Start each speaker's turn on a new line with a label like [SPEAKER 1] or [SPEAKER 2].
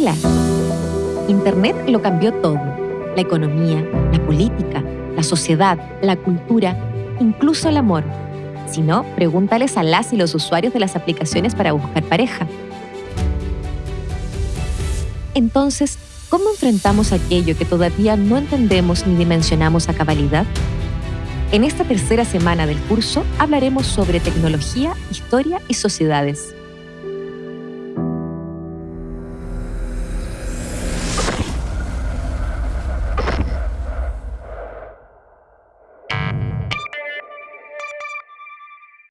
[SPEAKER 1] Hola. Internet lo cambió todo. La economía, la política, la sociedad, la cultura, incluso el amor. Si no, pregúntales a las y los usuarios de las aplicaciones para buscar pareja. Entonces, ¿cómo enfrentamos aquello que todavía no entendemos ni dimensionamos a cabalidad? En esta tercera semana del curso hablaremos sobre tecnología, historia y sociedades